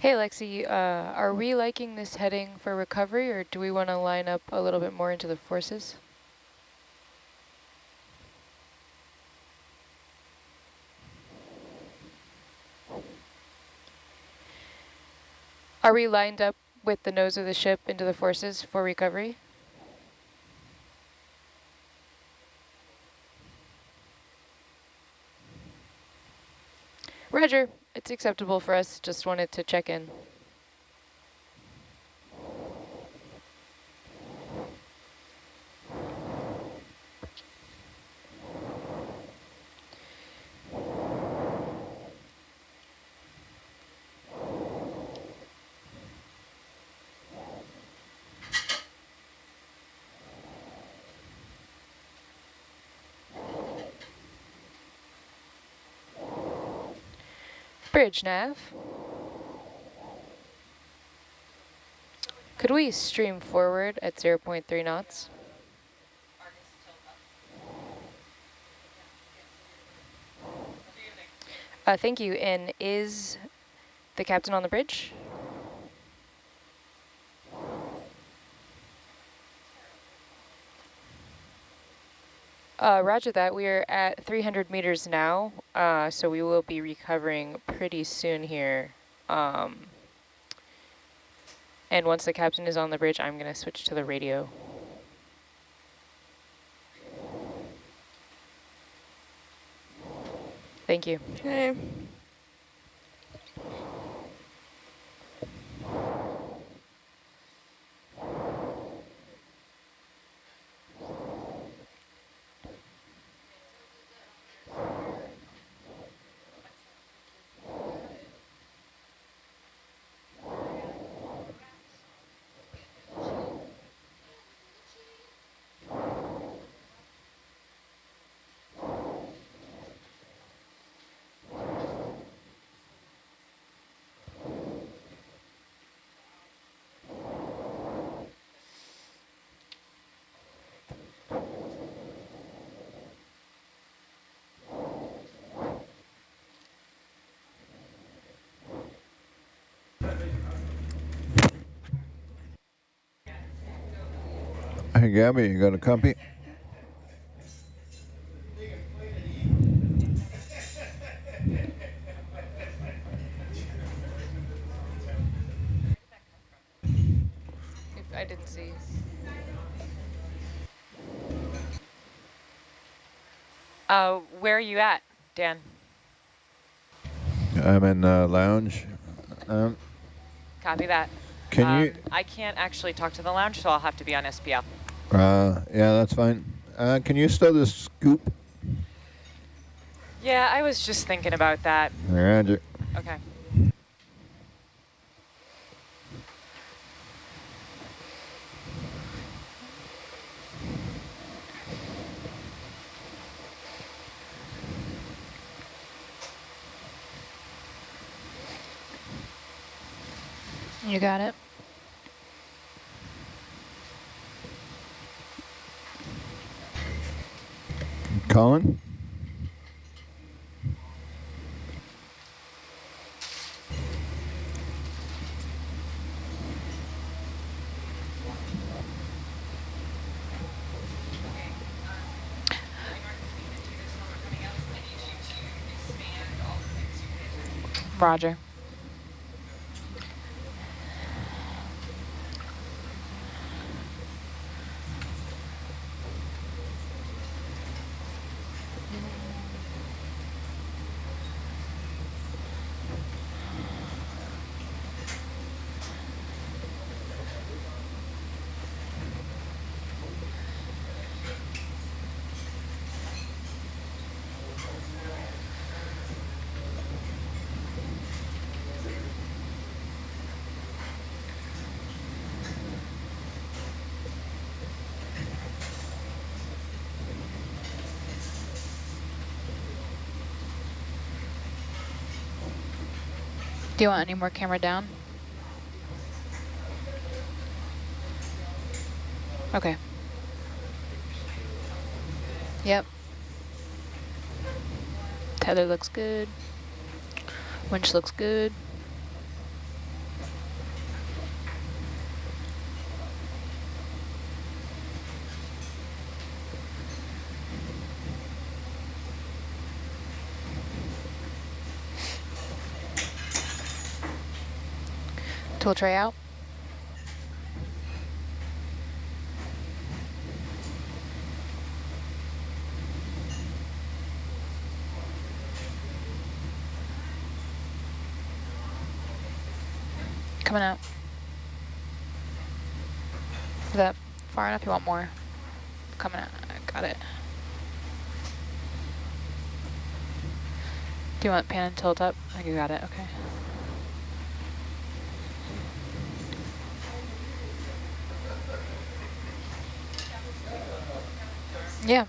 Hey, Lexi, uh, are we liking this heading for recovery, or do we want to line up a little bit more into the forces? Are we lined up with the nose of the ship into the forces for recovery? Roger, it's acceptable for us. Just wanted to check in. Bridge nav. Could we stream forward at 0 0.3 knots? Uh, thank you. And is the captain on the bridge? Uh, roger that. We are at 300 meters now, uh, so we will be recovering pretty soon here. Um, and once the captain is on the bridge, I'm going to switch to the radio. Thank you. Okay. Hey, Gabby, you got a copy? I didn't see. Uh, where are you at, Dan? I'm in the lounge. Um, Copy that. can Um, you? I can't actually talk to the lounge, so I'll have to be on SPL. Uh, yeah, that's fine. Uh, can you stow the scoop? Yeah, I was just thinking about that. Roger. Okay. You got it. Roger. Do you want any more camera down? Okay. Yep. Tether looks good. Winch looks good. Tool tray out. Coming out. Is that far enough? You want more? Coming out. Got it. Do you want pan and tilt up? I think you got it. Okay. Yeah.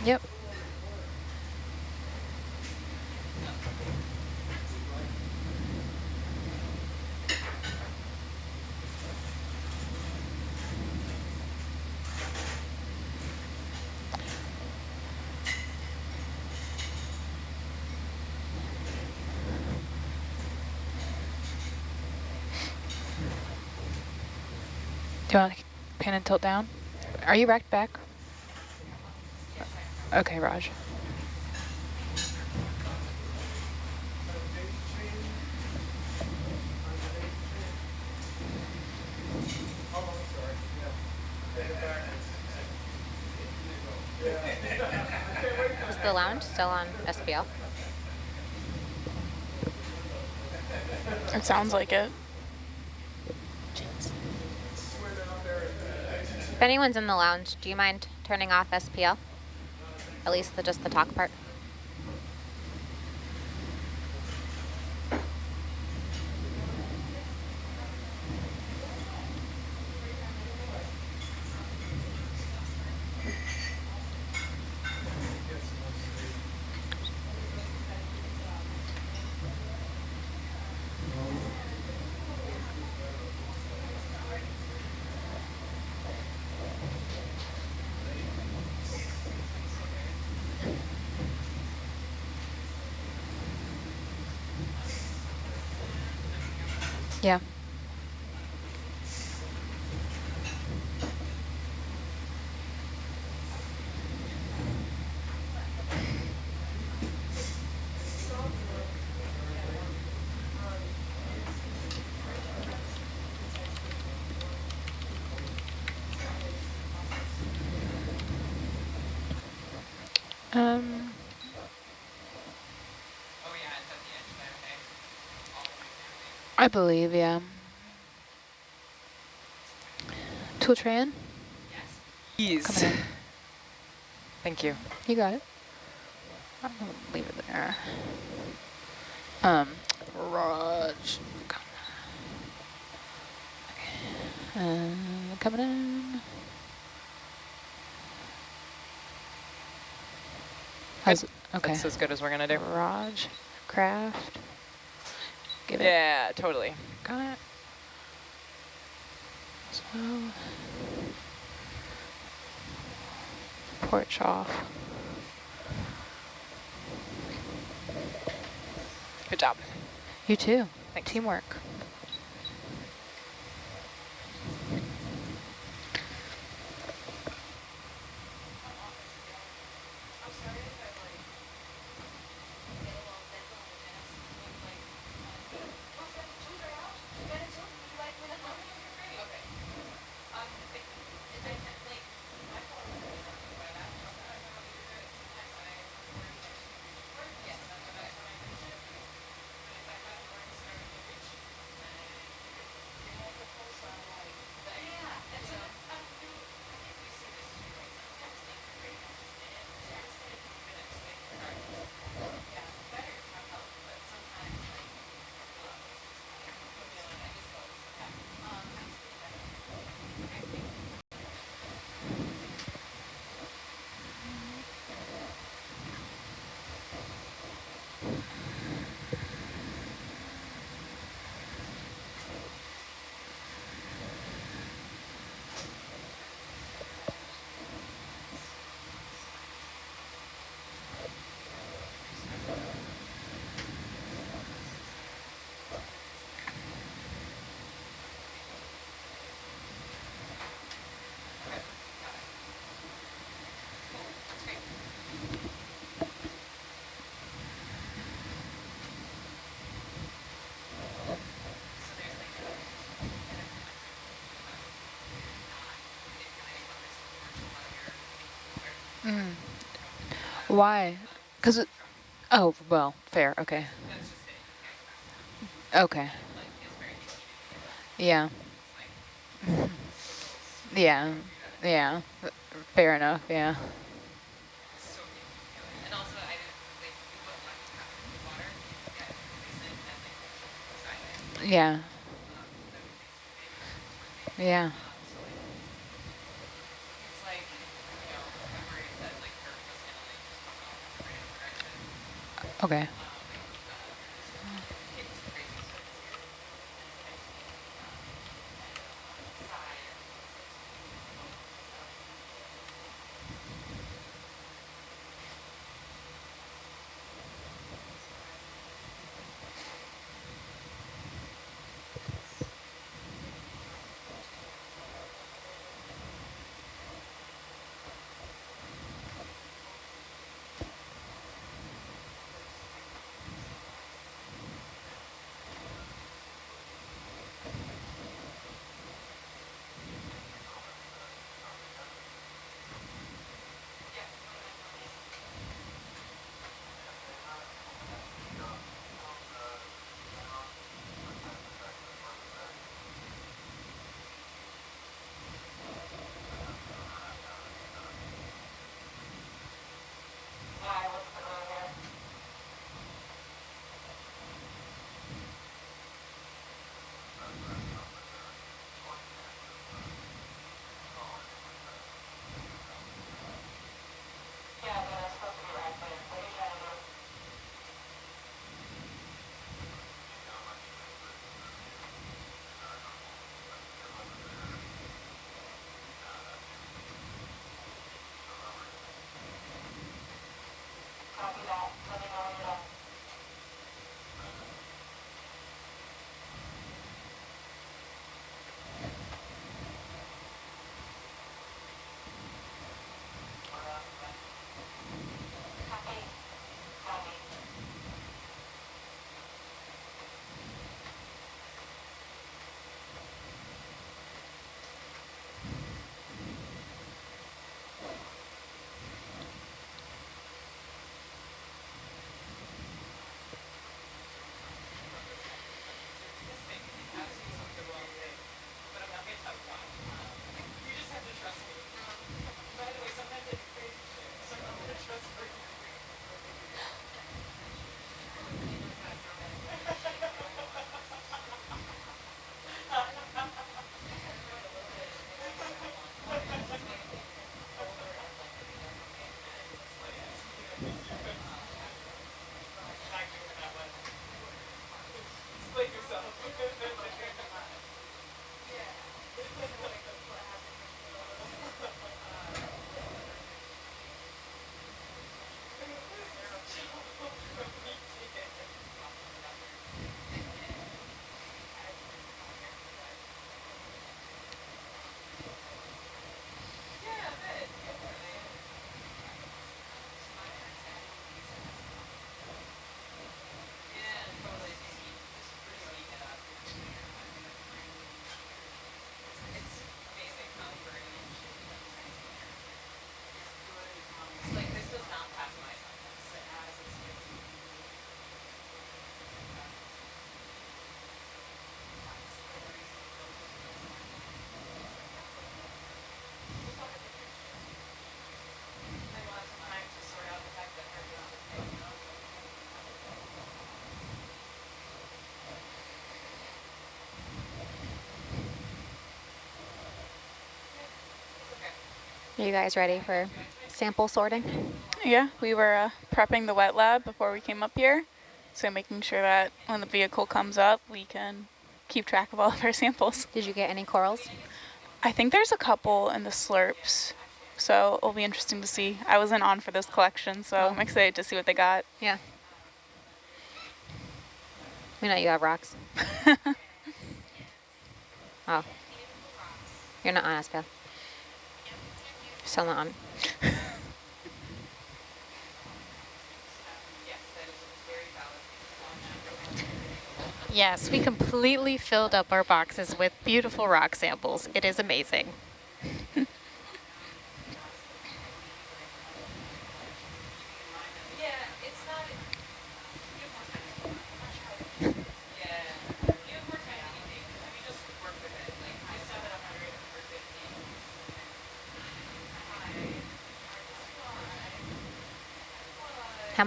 Yep. Do you want to pan and tilt down? Are you racked back? Okay, Raj. Is the lounge still on SPL? It sounds like it. If anyone's in the lounge, do you mind turning off SPL? At least the, just the talk part? Yeah. Um, I believe, yeah. Tool tray in? Ease. Coming in. Thank you. You got it. I'm gonna leave it there. Um, Raj. Come on. Okay. Uh, coming in. How's, okay. That's as good as we're gonna do. Raj, craft. Give it. Yeah, totally. Got it. So, porch off. Good job. You too. Thanks. Teamwork. Mm. Why? Because, oh, well, fair, okay. Okay. Yeah. Yeah, yeah, fair enough, yeah. Yeah. Yeah. Okay. Are you guys ready for sample sorting? Yeah, we were uh, prepping the wet lab before we came up here. So making sure that when the vehicle comes up, we can keep track of all of our samples. Did you get any corals? I think there's a couple in the slurps. So it'll be interesting to see. I wasn't on for this collection, so Oh. I'm excited to see what they got. Yeah. We know you have rocks. oh. You're not on SPL. On. Yes, we completely filled up our boxes with beautiful rock samples. It is amazing.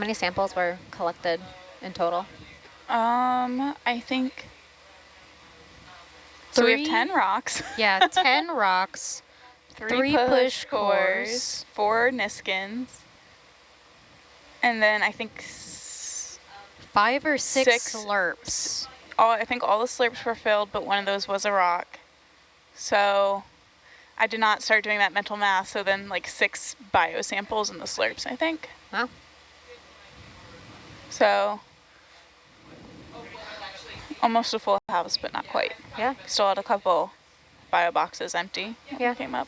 Many samples were collected in total? Um, I think. So we have 10 rocks, Yeah, 10 rocks. three, Three push, push cores, cores. four Niskins, and then I think Five or six, Six. slurps. all I think all the slurps were filled, but one of those was a rock. So I did not start doing that mental math. So then like six bio samples in the slurps, I think. Wow. So almost a full house, but not quite. Yeah, Still had a couple bio boxes empty. Yeah. Came up.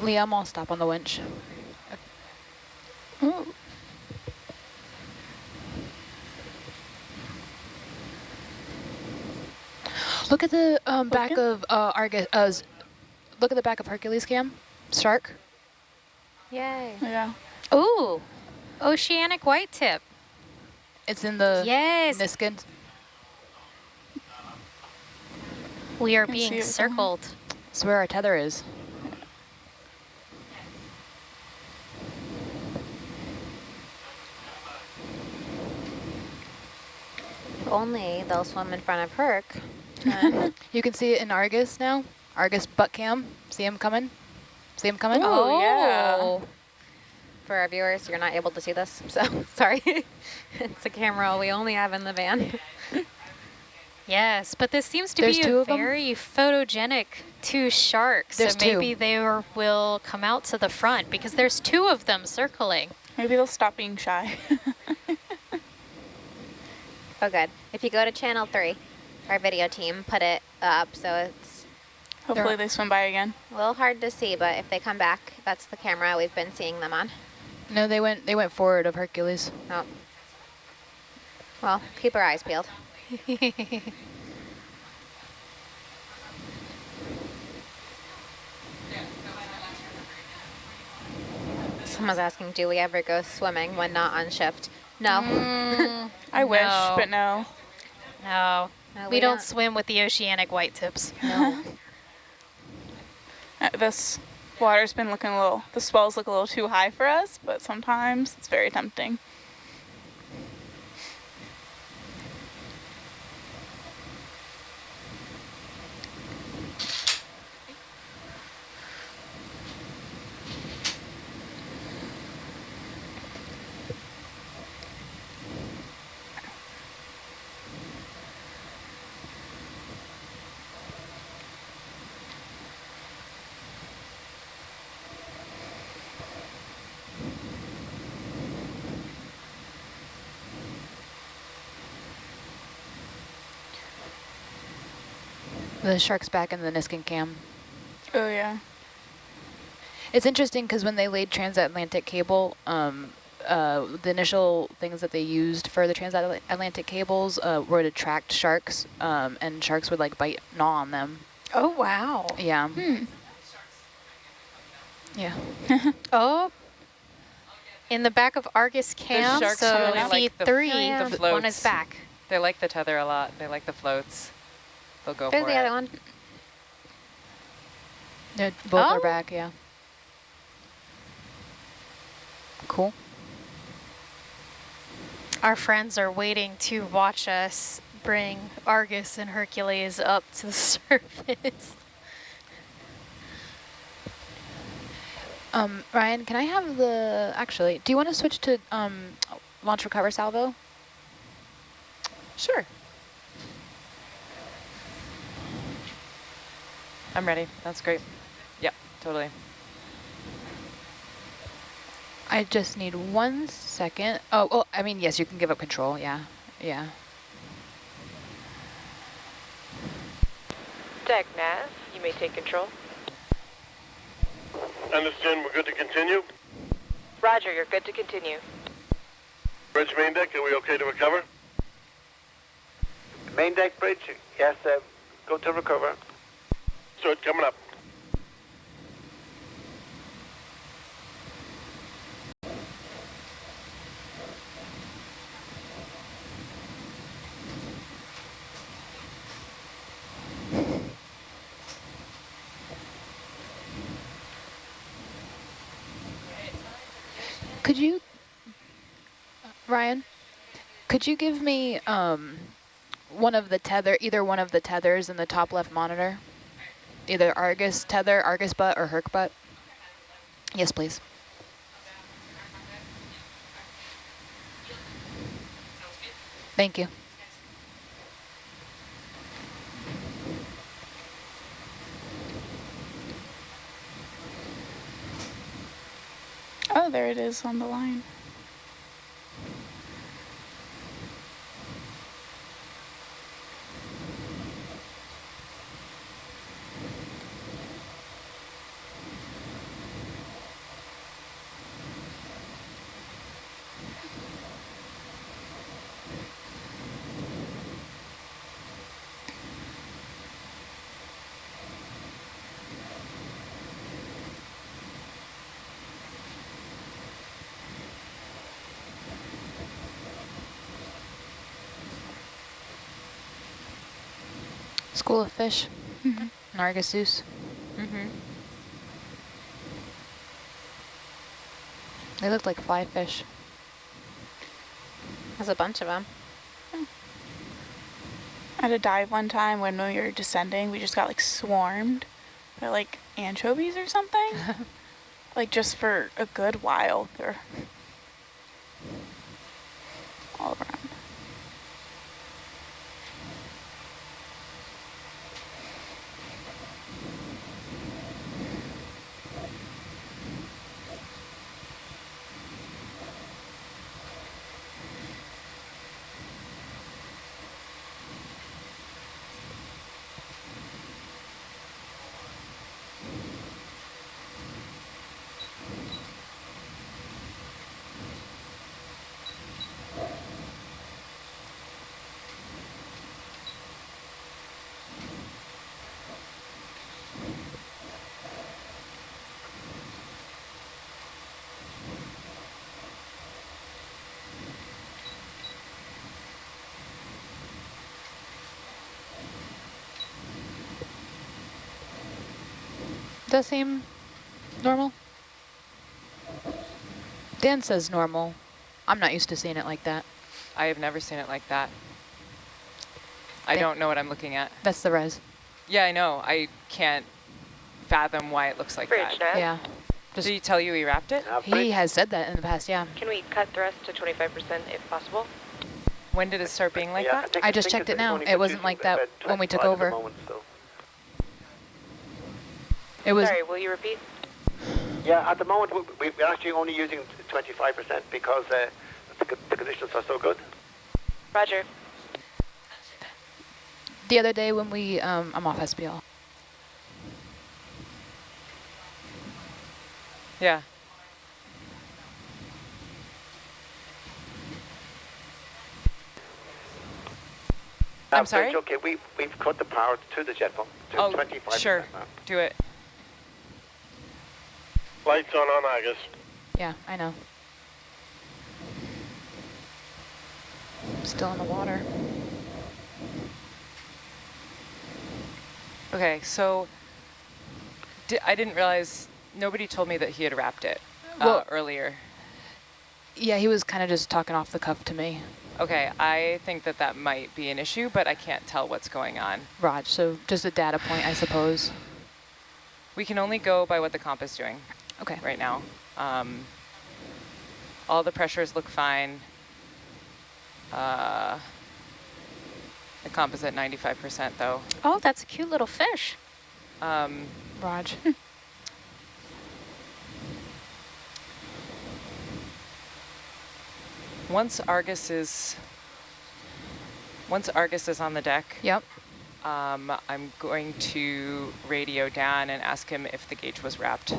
Liam, I'll stop on the winch. Ooh. Look at the um, back Okay. of uh, Argus. Uh, look at the back of Hercules cam. Shark. Yay. Yeah. Ooh, oceanic white tip. It's in the yes, Niskin. we are being it from- circled. It's where our tether is. Only they'll swim in front of Herc. You can see it in Argus now. Argus butt cam. See him coming? See him coming? Oh, yeah. For our viewers, you're not able to see this, so sorry. it's a camera we only have in the van. Yes, but this seems to There's be a of 'em? very photogenic two sharks. There's so two. maybe they are, will come out to the front because there's two of them circling. Maybe they'll stop being shy. Oh, good. If you go to channel three, our video team put it up, so it's Hopefully they swim by again. a little hard to see, but if they come back, that's the camera we've been seeing them on. No, they went. They went forward of Hercules. Oh. Well, keep our eyes peeled. Someone's asking, do we ever go swimming when not on shift? No. Mm, I wish, no. but no. No, No, we, don't, swim with the oceanic white tips. No. Uh, This water's been looking a little, the swells look a little too high for us, but sometimes it's very tempting. The shark's back in the Niskin cam. Oh yeah. It's interesting because when they laid transatlantic cable, um, uh, the initial things that they used for the transatlantic cables uh, were to attract sharks, um, and sharks would like bite, gnaw on them. Oh, wow. Yeah. Hmm. Yeah. Oh, in the back of Argus Cam, sharks so really like the- V3, Oh, the one is back. They like the tether a lot. They like the floats. They'll go There's for the it. other one. Yeah, both Oh. are back, yeah. Cool. Our friends are waiting to watch us bring Argus and Hercules up to the surface. Um, Ryan, can I have the, actually, do you want to switch to um, launch recover salvo? Sure. I'm ready. That's great. Yep, totally. I just need one second. Oh, oh, I mean, yes, you can give up control. Yeah, yeah. Deck Nav, you may take control. Understand we're good to continue? Roger, you're good to continue. Bridge main deck, are we okay to recover? Main deck bridge, yes, uh, go to recover. So it's coming up. Could you, Ryan, could you give me um, one of the tether, either one of the tethers in the top left monitor? Either Argus tether, Argus butt, or Herc butt? Yes, please. Thank you. Oh, there it is on the line. School of fish. Mhm. Nargissus. Mm-hmm. They look like fly fish. There's a bunch of them. I had a dive one time when we were descending. We just got like swarmed by like anchovies or something. like just for a good while. They're all around. Does seem normal? Dan says normal. I'm not used to seeing it like that. I have never seen it like that. I Thank- don't know what I'm looking at. That's the res. Yeah, I know. I can't fathom why it looks like Bridge, that. Nav. Yeah. Just- Did he tell you he wrapped it? Nav He has said that in the past, yeah. Can we cut thrust to 25% if possible? When did it start being like Yeah, that? think- I just checked it now. It wasn't like that when we took 25 at the over. moment, so. It was Sorry, will you repeat? Yeah, at the moment we- we're actually only using 25% because uh, the, the conditions are so good. Roger. the other day when we, um, I'm off SPL. Yeah. I'm Nav sorry? bridge, Okay, we, we've cut the power to the jet pump to Oh, 25%. sure. now. Do it. Lights on on Argus. Yeah, I know. Still in the water. Okay, so di I didn't realize, nobody told me that he had wrapped it uh, Well- earlier. Yeah, he was kind of just talking off the cuff to me, Okay, I think that that might be an issue, but I can't tell what's going on. Raj. So just a data point, I suppose. We can only go by what the comp is doing Okay. right now. Um, all the pressures look fine. Uh, the composite 95% though. Oh, that's a cute little fish. Um, Raj. once Argus is, once Argus is on the deck, Yep. um, I'm going to radio Dan and ask him if the gauge was wrapped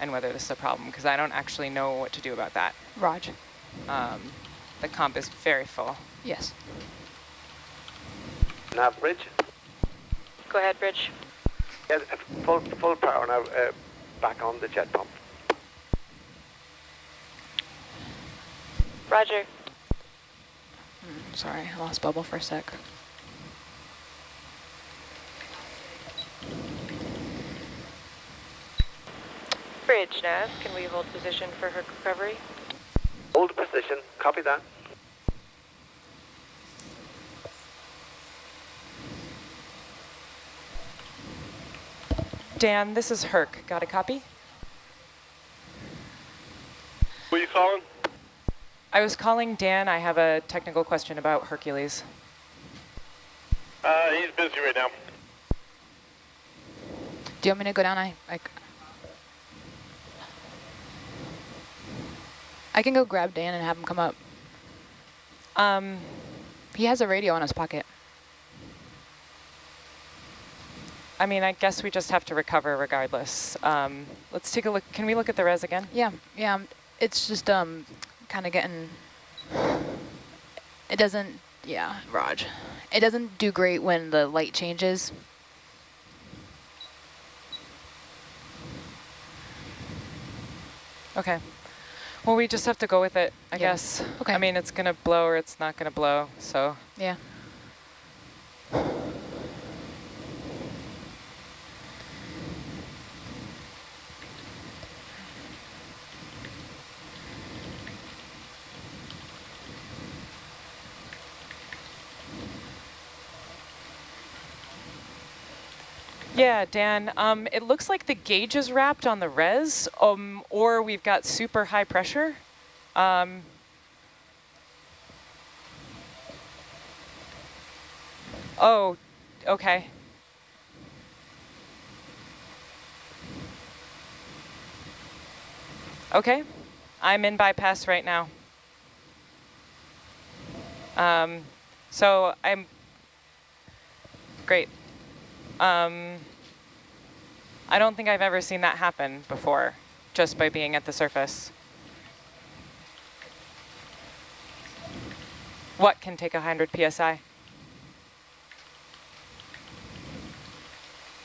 and whether this is a problem, because I don't actually know what to do about that. Raj. Um, the comp is very full. Yes. Nav bridge. Go ahead, Bridge. Yeah, uh, full, full power now uh, back on the jet pump. Roger. Mm, sorry, I lost bubble for a sec. Bridge, Nav. Can we hold position for her recovery? Hold position, copy that. Dan, this is Herc. Got a copy? Who are you calling? I was calling Dan. I have a technical question about Hercules. Uh, he's busy right now. Do you want me to go down? I, I, I can go grab Dan and have him come up. Um, He has a radio in his pocket. I mean, I guess we just have to recover regardless. Um, let's take a look. Can we look at the res again? Yeah, yeah. It's just um, kind of getting. It doesn't. Yeah, Raj. It doesn't do great when the light changes. Okay. Well, we just have to go with it, I Yeah. guess. Okay. I mean, it's going to blow or it's not going to blow, so. Yeah. Yeah, Dan, um, it looks like the gauge is wrapped on the res, um, or we've got super high pressure. Um, oh, okay. Okay, I'm in bypass right now. Um, so I'm, great. Um, I don't think I've ever seen that happen before, just by being at the surface. What can take 100 PSI?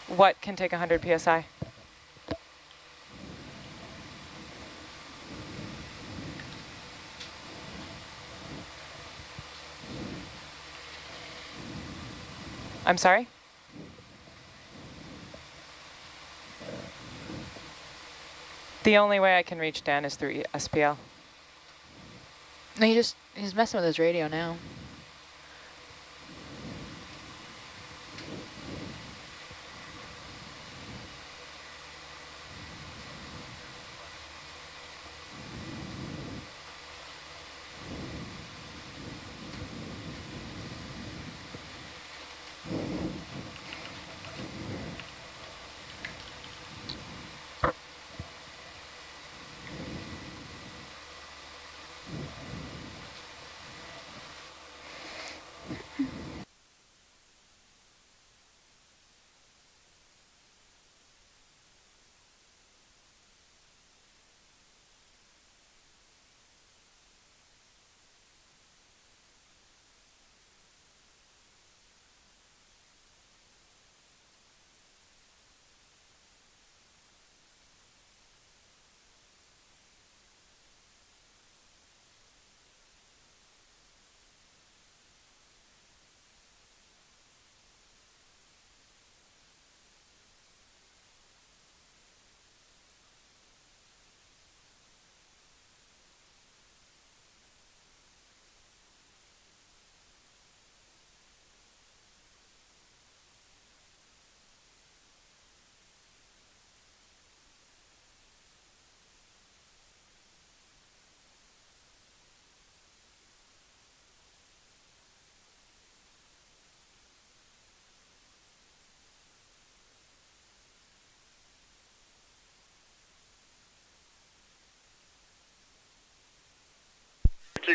What can take 100 PSI? I'm sorry? The only way I can reach Dan is through SPL. No, he just, he's messing with his radio now.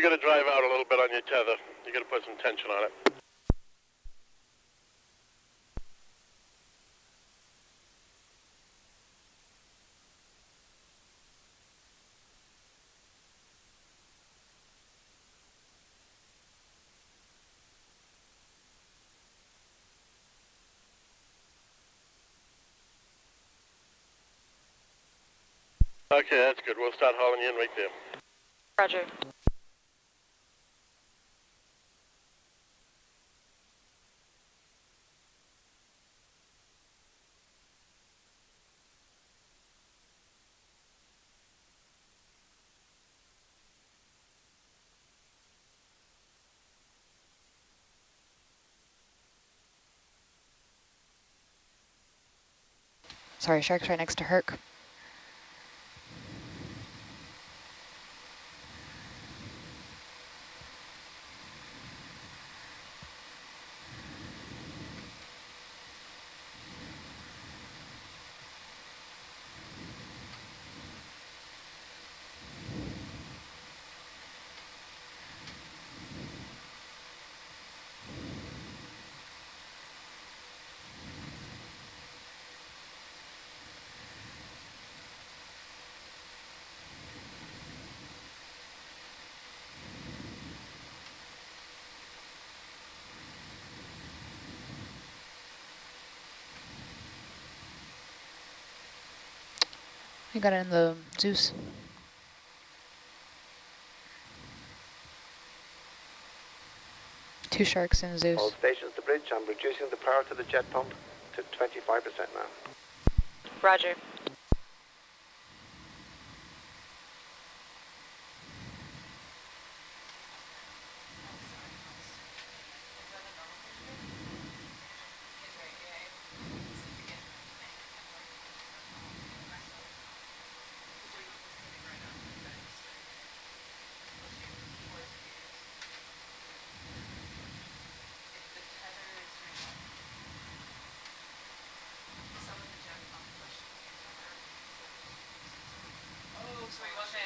Got to drive out a little bit on your tether. You got to put some tension on it. Okay, that's good. We'll start hauling you in right there. Roger. Sorry, shark's right next to Herc. I got it in the Zeus. Two sharks in Zeus. All stations to bridge. I'm reducing the power to the jet pump to 25% now. Roger.